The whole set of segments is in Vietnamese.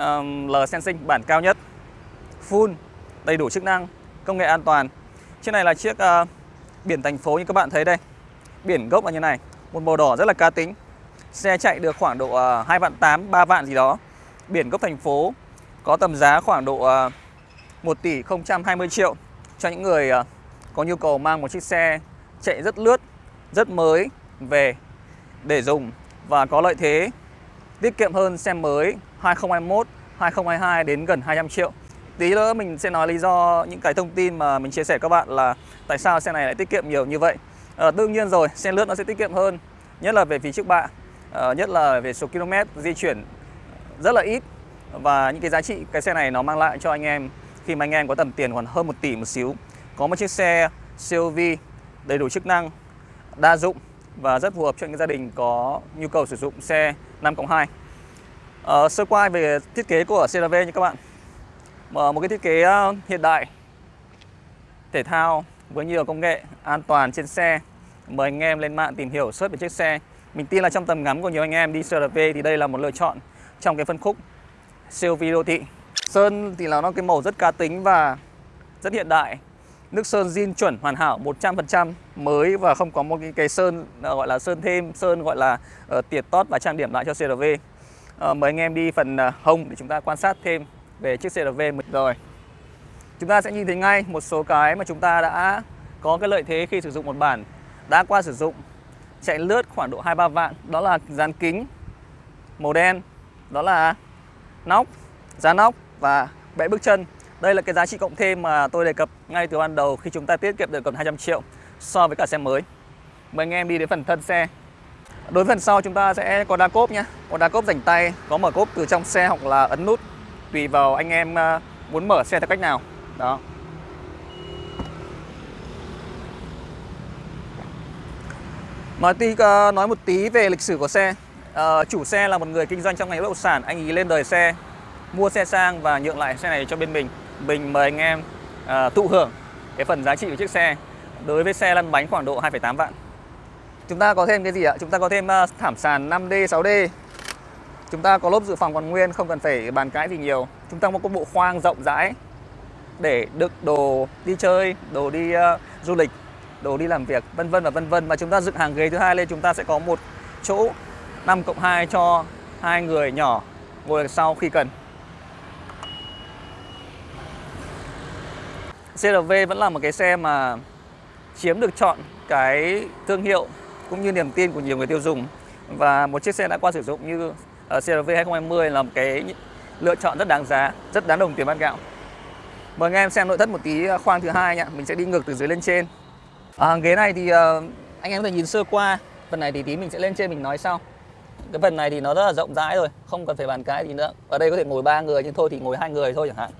um, L Sensing bản cao nhất. Full, đầy đủ chức năng, công nghệ an toàn. Chiếc này là chiếc uh, biển thành phố như các bạn thấy đây. Biển gốc là như này Một màu đỏ rất là cá tính. Xe chạy được khoảng độ ờ, uh, 2 vạn 8, 3 vạn gì đó. Biển gốc thành phố Có tầm giá khoảng độ ờ, uh, 1 tỷ 020 triệu. Cho những người uh, có nhu cầu mang một chiếc xe chạy rất lướt, rất mới về để dùng Và có lợi thế tiết kiệm hơn xe mới. 2021, 2022 đến gần 200 triệu. Tí nữa mình sẽ nói lý do những cái thông tin mà mình chia sẻ các bạn là tại sao xe này lại tiết kiệm nhiều như vậy. À, Đương nhiên rồi, xe lướt nó sẽ tiết kiệm hơn Nhất là về phí trước bạ à, ờ, Nhất là về số km di chuyển rất là ít Và những cái giá trị cái xe này nó mang lại cho anh em Khi mà anh em có tầm tiền còn hơn 1 tỷ một xíu. Có một chiếc xe CUV đầy đủ chức năng, đa dụng Và rất phù hợp cho những gia đình có nhu cầu sử dụng xe 5 cộng 2 uh, Sơ qua về thiết kế của CRV như các bạn. Một cái thiết kế ờ, hiện đại thể thao với nhiều công nghệ an toàn trên xe. Mời anh em lên mạng tìm hiểu search về chiếc xe. Mình tin là trong tầm ngắm của nhiều anh em đi CRV thì đây là một lựa chọn trong cái phân khúc CUV đô thị. Sơn thì là nó cái màu rất cá tính và rất hiện đại. Nước sơn zin chuẩn hoàn hảo 100% mới và không có một cái, cái sơn ờ, gọi là sơn thêm sơn gọi là uh, tiệt tót và trang điểm lại cho CRV à, mời anh em đi phần ờ, hông để chúng ta quan sát thêm về chiếc CRV rồi. Chúng ta sẽ nhìn thấy ngay một số cái mà chúng ta đã có cái lợi thế khi sử dụng một bản đã qua sử dụng. Chạy lướt khoảng độ 2-3 vạn đó là dàn kính màu đen đó là nóc giá nóc và bệ bước chân. Đây là cái giá trị cộng thêm mà tôi đề cập ngay từ ban đầu khi chúng ta tiết kiệm được gần 200 triệu so với cả xe mới. Mời anh em đi đến phần thân xe đối với phần sau chúng ta sẽ có đa cốp nhé. Có đa cốp rảnh tay có mở cốp từ trong xe hoặc là ấn nút tùy vào anh em à, muốn mở xe theo cách nào. Đó. Nói tí à, nói một tí về lịch sử của xe. À, chủ xe là một người kinh doanh trong ngành bất động sản. Anh ấy lên đời xe mua xe sang và nhượng lại xe này cho bên mình. Mình mời anh em à, thụ hưởng cái phần giá trị của chiếc xe. Đối với xe lăn bánh khoảng độ 2,8 vạn chúng ta có thêm cái gì ạ? Chúng ta có thêm à, thảm sàn 5D 6D Chúng ta có lốp dự phòng còn nguyên, không cần phải bàn cãi gì nhiều. Chúng ta có một bộ khoang rộng rãi Để đựng đồ đi chơi, đồ đi uh, du lịch, đồ đi làm việc, vân vân và vân vân. Và chúng ta dựng hàng ghế thứ hai lên chúng ta sẽ có một chỗ 5 cộng 2 cho hai người nhỏ ngồi sau khi cần. CRV vẫn là một cái xe mà chiếm được chọn cái thương hiệu cũng như niềm tin của nhiều người tiêu dùng và một chiếc xe đã qua sử dụng như uh, CRV 2020 là một cái lựa chọn rất đáng giá, rất đáng đồng tiền bát gạo. Mời anh em xem nội thất một tí ờ, khoang thứ hai nhá, mình sẽ đi ngược từ dưới lên trên. À, ghế này thì uh, anh em có thể nhìn sơ qua, phần này thì tí mình sẽ lên trên mình nói sau. Cái phần này thì nó rất là rộng rãi rồi, không cần phải bàn cái gì nữa. Ở đây có thể ngồi ba người nhưng thôi thì ngồi hai người thôi chẳng hạn.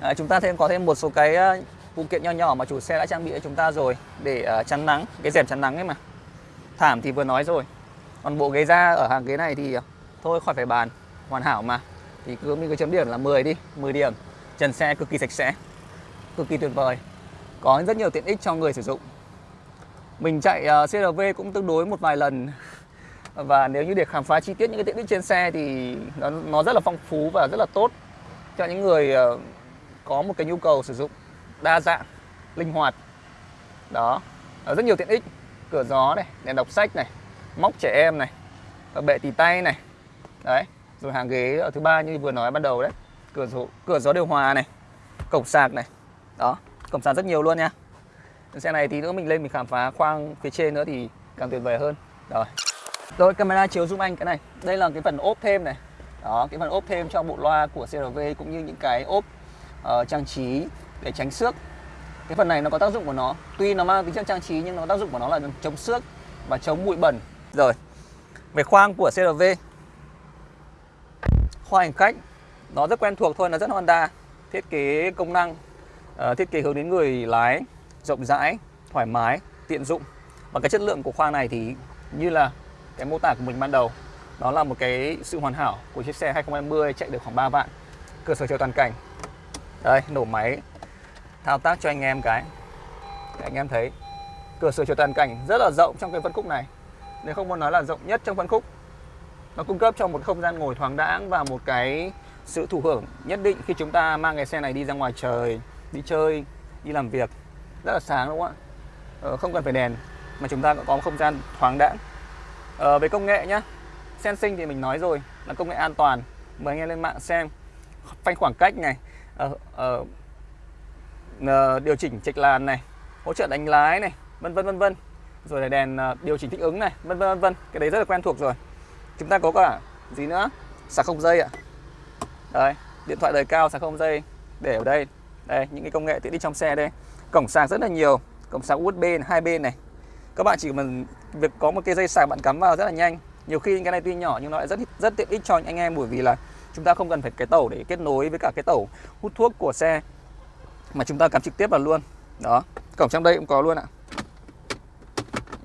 À, chúng ta thêm có thêm một số cái uh, phụ kiện nho nhỏ mà chủ xe đã trang bị cho chúng ta rồi để uh, chắn nắng, cái rèm chắn nắng ấy mà. Thảm thì vừa nói rồi. Còn bộ ghế da ở hàng ghế này thì ờ, thôi khỏi phải bàn. Hoàn hảo mà. Thì cứ mình cứ chấm điểm là 10 đi 10 điểm. Trần xe cực kỳ sạch sẽ cực kỳ tuyệt vời. Có rất nhiều tiện ích cho người sử dụng. Mình chạy ờ, uh, CRV cũng tương đối một vài lần. Và nếu như để khám phá chi tiết những cái tiện ích trên xe thì nó, nó rất là phong phú và rất là tốt cho những người uh, có một cái nhu cầu sử dụng đa dạng linh hoạt. Đó. Rất nhiều tiện ích cửa gió này đèn đọc sách này móc trẻ em này ờ, bệ tì tay này. Đấy rồi hàng ghế ở thứ ba như vừa nói ban đầu đấy. Cửa gió cửa gió điều hòa này cổng sạc này. Đó cổng sạc rất nhiều luôn nha. Xe này thì nữa mình lên mình khám phá khoang phía trên nữa thì càng tuyệt vời hơn. Rồi. Rồi camera chiếu zoom anh cái này. Đây là cái phần ốp thêm này. Đó cái phần ốp thêm cho bộ loa của CRV cũng như những cái ốp uh, trang trí để tránh xước cái phần này nó có tác dụng của nó. Tuy nó mang tính chất trang trí nhưng nó tác dụng của nó là chống xước và chống bụi bẩn. Rồi về khoang của CRV khoang hành khách nó rất quen thuộc thôi nó rất Honda. Thiết kế công năng uh, thiết kế hướng đến người lái rộng rãi thoải mái tiện dụng. Và cái chất lượng của khoang này thì như là cái mô tả của mình ban đầu đó là một cái sự hoàn hảo của chiếc xe 2020 chạy được khoảng 3 vạn. Cơ sở chiếu toàn cảnh. Đây nổ máy thao tác cho anh em cái. Để anh em thấy cửa sổ chiếu toàn cảnh rất là rộng trong cái phân khúc này. Nếu không muốn nói là rộng nhất trong phân khúc nó cung cấp cho một không gian ngồi thoáng đãng và một cái sự thụ hưởng nhất định khi chúng ta mang cái xe này đi ra ngoài trời đi chơi đi làm việc. Rất là sáng đúng không ạ? Ờ, không cần phải đèn mà chúng ta cũng có một không gian thoáng đãng. Ờ, về công nghệ nhá. Sensing thì mình nói rồi là công nghệ an toàn. Mời anh em lên mạng xem. Phanh khoảng cách này. Ờ, ờ, ờ, Ờ, điều chỉnh trạch làn này, hỗ trợ đánh lái này, vân vân vân vân. Rồi là đèn ờ, điều chỉnh thích ứng này, vân vân vân vân. Cái đấy rất là quen thuộc rồi. Chúng ta có cả gì nữa? Sạc không dây ạ. Đây, điện thoại đời cao sạc không dây. Để ở đây. Đây, những cái công nghệ tiện ích trong xe đây. Cổng sạc rất là nhiều. Cổng sạc USB hai bên này. Các bạn chỉ cần việc có một cái dây sạc bạn cắm vào rất là nhanh. Nhiều khi cái này tuy nhỏ nhưng nó lại rất rất tiện ích cho anh em bởi vì là chúng ta không cần phải cái tẩu để kết nối với cả cái tẩu hút thuốc của xe mà chúng ta cắm trực tiếp vào luôn. Đó cổng trong đây cũng có luôn ạ.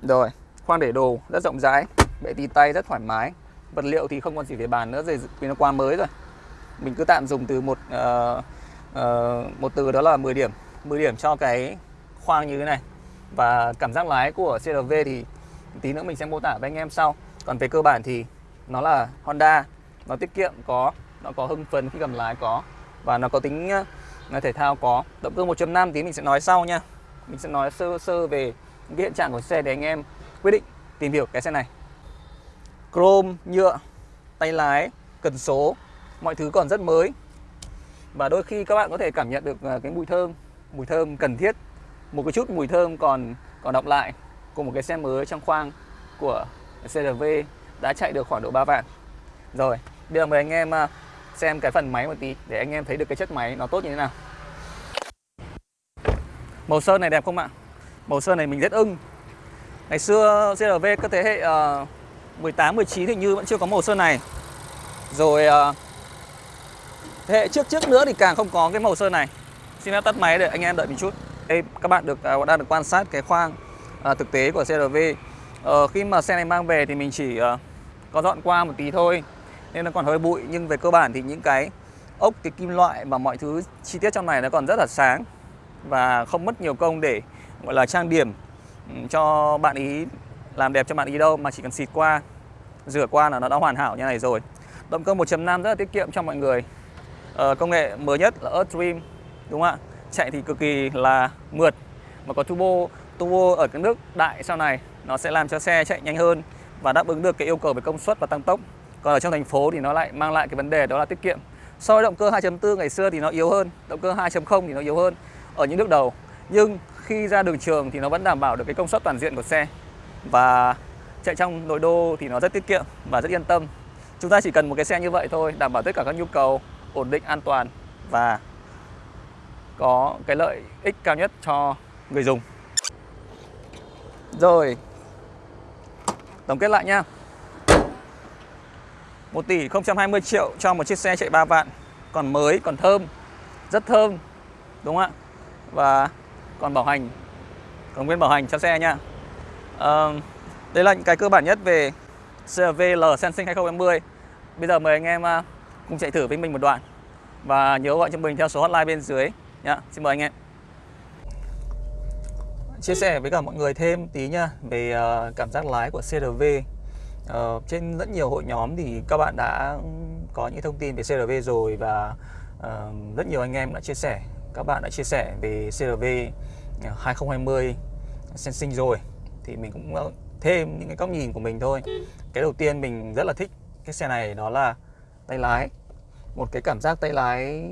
Rồi khoang để đồ rất rộng rãi bệ tì tay rất thoải mái. Vật liệu thì không còn gì phải bàn nữa rồi vì nó qua mới rồi. Mình cứ tạm dùng từ một uh, uh, một từ đó là 10 điểm. 10 điểm cho cái khoang như thế này. Và cảm giác lái của CRV thì tí nữa mình sẽ mô tả với anh em sau. Còn về cơ bản thì nó là Honda nó tiết kiệm có nó có hưng phấn khi cầm lái có. Và nó có tính uh, thể thao có. Động cơ 1.5 tí mình sẽ nói sau nha. Mình sẽ nói sơ sơ về cái hiện trạng của xe để anh em quyết định tìm hiểu cái xe này. Chrome, nhựa, tay lái, cần số, mọi thứ còn rất mới. Và đôi khi các bạn có thể cảm nhận được à, cái mùi thơm mùi thơm cần thiết. Một cái chút mùi thơm còn còn đọng lại của một cái xe mới trong khoang của CRV đã chạy được khoảng độ 3 vạn. Rồi, bây giờ mời anh em à, xem cái phần máy một tí để anh em thấy được cái chất máy nó tốt như thế nào. Màu sơn này đẹp không ạ? Màu sơn này mình rất ưng. Ngày xưa CRV các thế hệ uh, 18, 19 thì như vẫn chưa có màu sơn này. Rồi uh, thế hệ trước trước nữa thì càng không có cái màu sơn này. Xin phép tắt máy để anh em đợi mình chút. Đây các bạn được uh, đang được quan sát cái khoang uh, thực tế của CRV uh, khi mà xe này mang về thì mình chỉ uh, có dọn qua một tí thôi nên nó còn hơi bụi. Nhưng về cơ bản thì những cái ốc cái kim loại và mọi thứ chi tiết trong này nó còn rất là sáng và không mất nhiều công để gọi là trang điểm ừ, cho bạn ý làm đẹp cho bạn ý đâu mà chỉ cần xịt qua rửa qua là nó đã hoàn hảo như này rồi. Động cơ 1.5 rất là tiết kiệm cho mọi người. Ờ, công nghệ mới nhất là Earth Dream đúng không ạ? Chạy thì cực kỳ là mượt mà có turbo turbo ở cái nước đại sau này nó sẽ làm cho xe chạy nhanh hơn và đáp ứng được cái yêu cầu về công suất và tăng tốc còn ở trong thành phố thì nó lại mang lại cái vấn đề đó là tiết kiệm. So với động cơ 2.4 ngày xưa thì nó yếu hơn, động cơ 2.0 thì nó yếu hơn ở những nước đầu. Nhưng khi ra đường trường thì nó vẫn đảm bảo được cái công suất toàn diện của xe và chạy trong nội đô thì nó rất tiết kiệm và rất yên tâm. Chúng ta chỉ cần một cái xe như vậy thôi, đảm bảo tất cả các nhu cầu ổn định, an toàn và có cái lợi ích cao nhất cho người dùng. Rồi, tổng kết lại nha. 1 tỷ 020 triệu cho một chiếc xe chạy 3 vạn. Còn mới còn thơm. Rất thơm đúng không ạ? Và còn bảo hành. Còn nguyên bảo hành cho xe nha. À, đây là những cái cơ bản nhất về CRV L Sensing 2020 bây giờ mời anh em à, cùng chạy thử với mình một đoạn. Và nhớ gọi cho mình theo số hotline bên dưới nhá xin mời anh em. Chia sẻ với cả mọi người thêm tí nha về ờ, cảm giác lái của CRV Ờ, trên rất nhiều hội nhóm thì các bạn đã có những thông tin về CRV rồi và uh, rất nhiều anh em đã chia sẻ. Các bạn đã chia sẻ về CRV 2020 Sensing rồi. Thì mình cũng ờ, thêm những cái góc nhìn của mình thôi. Cái đầu tiên mình rất là thích cái xe này đó là tay lái. Một cái cảm giác tay lái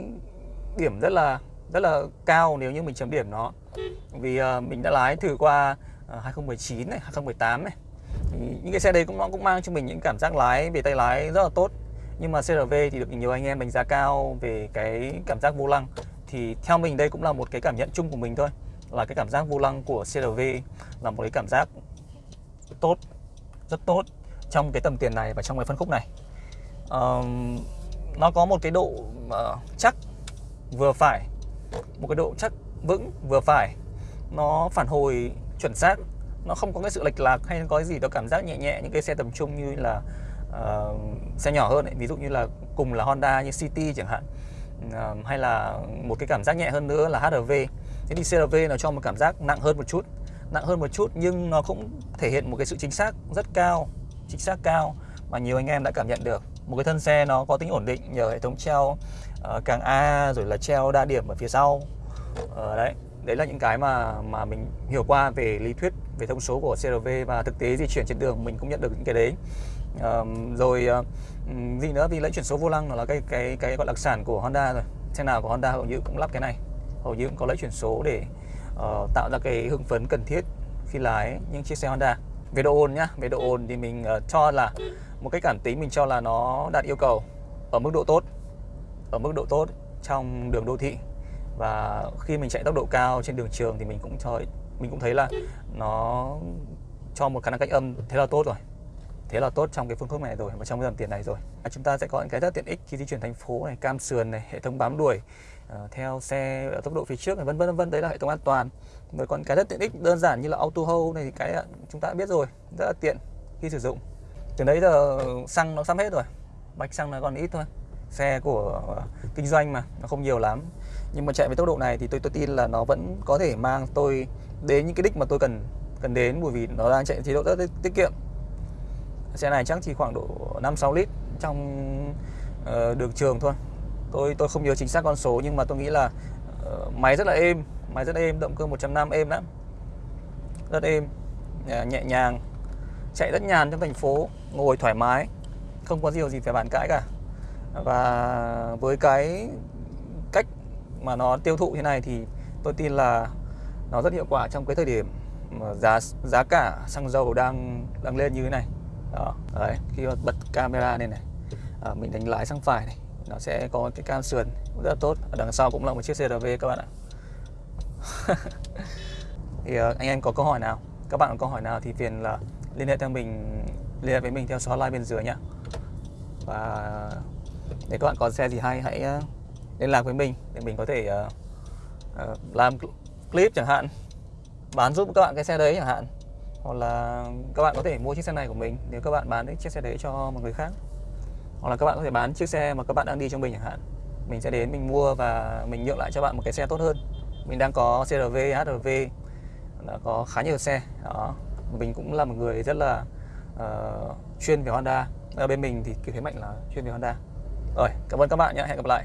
điểm rất là rất là cao nếu như mình chấm điểm nó. Vì uh, mình đã lái thử qua uh, 2019 này 2018 này những cái xe đấy cũng nó cũng mang cho mình những cảm giác lái về tay lái rất là tốt. Nhưng mà CRV thì được nhiều anh em đánh giá cao về cái cảm giác vô lăng. Thì theo mình đây cũng là một cái cảm nhận chung của mình thôi là cái cảm giác vô lăng của CRV là một cái cảm giác tốt rất tốt trong cái tầm tiền này và trong cái phân khúc này. Um, nó có một cái độ uh, chắc vừa phải một cái độ chắc vững vừa phải. Nó phản hồi chuẩn xác nó không có cái sự lệch lạc hay có cái gì đó cảm giác nhẹ nhẹ những cái xe tầm trung như là uh, xe nhỏ hơn ấy. ví dụ như là cùng là Honda như City chẳng hạn uh, hay là một cái cảm giác nhẹ hơn nữa là HRV thế thì CRV nó cho một cảm giác nặng hơn một chút nặng hơn một chút nhưng nó cũng thể hiện một cái sự chính xác rất cao chính xác cao mà nhiều anh em đã cảm nhận được. Một cái thân xe nó có tính ổn định nhờ hệ thống treo uh, càng A rồi là treo đa điểm ở phía sau. Uh, đấy đấy là những cái mà mà mình hiểu qua về lý thuyết về thông số của CRV và thực tế di chuyển trên đường mình cũng nhận được những cái đấy. Uh, rồi uh, gì nữa? Vì lấy chuyển số vô lăng là cái cái cái gọi đặc sản của Honda rồi. Xe nào của Honda hầu như cũng lắp cái này. Hầu như cũng có lấy chuyển số để uh, tạo ra cái hưng phấn cần thiết khi lái những chiếc xe Honda. Về độ ồn nhá. Về độ ồn thì mình uh, cho là một cái cảm tính mình cho là nó đạt yêu cầu ở mức độ tốt ở mức độ tốt trong đường đô thị và khi mình chạy tốc độ cao trên đường trường thì mình cũng cho mình cũng thấy là nó cho một khả năng cách âm thế là tốt rồi. Thế là tốt trong cái phương thức này rồi và trong cái dòng tiền này rồi. À, chúng ta sẽ có những cái rất tiện ích khi di chuyển thành phố này cam sườn này hệ thống bám đuổi uh, theo xe ở tốc độ phía trước này vân vân vân đấy là hệ thống an toàn. Rồi còn cái rất tiện ích đơn giản như là auto hold này thì cái chúng ta đã biết rồi rất là tiện khi sử dụng. Từ đấy giờ xăng nó sắp hết rồi bạch xăng nó còn ít thôi xe của kinh doanh mà nó không nhiều lắm. Nhưng mà chạy với tốc độ này thì tôi tôi tin là nó vẫn có thể mang tôi đến những cái đích mà tôi cần cần đến bởi vì nó đang chạy chế độ rất tiết kiệm. Xe này chắc chỉ khoảng độ 5 6 lít trong uh, đường trường thôi. Tôi tôi không nhớ chính xác con số nhưng mà tôi nghĩ là uh, máy rất là êm máy rất êm động cơ 150 êm lắm. Rất êm ờ, nhẹ nhàng chạy rất nhàn trong thành phố ngồi thoải mái không có điều gì phải bàn cãi cả và với cái cách mà nó tiêu thụ thế này thì tôi tin là nó rất hiệu quả trong cái thời điểm mà giá giá cả xăng dầu đang đang lên như thế này. Đó đấy khi mà bật camera lên này à, mình đánh lái sang phải này nó sẽ có cái cam sườn rất là tốt. Ở đằng sau cũng là một chiếc CRV các bạn ạ. Thì uh, anh em có câu hỏi nào? Các bạn có câu hỏi nào thì phiền là liên hệ theo mình liên hệ với mình theo số hotline bên dưới nhá. Và nếu các bạn có xe gì hay hãy ờ, liên lạc với mình để mình có thể uh, uh, làm clip chẳng hạn bán giúp các bạn cái xe đấy chẳng hạn. Hoặc là các bạn có thể mua chiếc xe này của mình nếu các bạn bán chiếc xe đấy cho một người khác. Hoặc là các bạn có thể bán chiếc xe mà các bạn đang đi trong mình chẳng hạn. Mình sẽ đến mình mua và mình nhượng lại cho bạn một cái xe tốt hơn. Mình đang có CRV, HRV đã có khá nhiều xe. Đó. Mình cũng là một người rất là uh, chuyên về Honda. Ở bên mình thì cái thế mạnh là chuyên về Honda rồi cảm ơn các bạn nhé. Hẹn gặp lại.